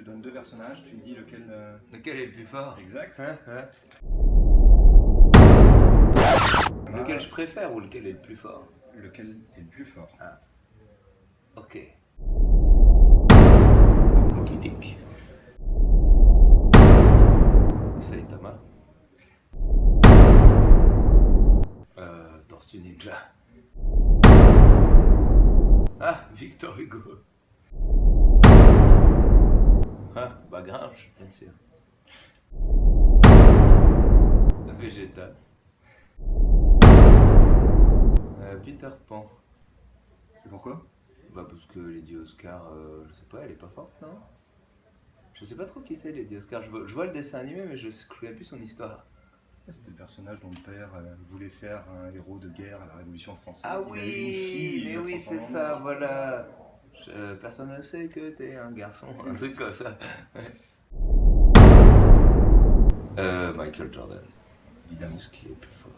te donne deux personnages, tu me dis lequel... euh, Lequel est le plus fort? Exact. Hein, hein Lequel je préfère ou lequel est le plus fort? Lequel est le plus fort? Ok. Moby Dick. Saitama. Euh, Tortue Ninja. Ah, Victor Hugo. Ah, bah Grinch, bien sûr. Vegeta. Euh, Peter Pan. Et pourquoi? Bah parce que Lady Oscar, euh, je sais pas, elle est pas forte, non? Je sais pas trop qui c'est Lady Oscar. Je vois, je vois le dessin animé, mais je ne connais plus son histoire. C'était le personnage dont le père euh, voulait faire un héros de guerre à la Révolution française. Ah Il il mais oui, c'est ça, voilà. Euh, personne ne sait que t'es un garçon, un truc comme ça. Euh, Michael Jordan. Évidemment. Qui est plus fort.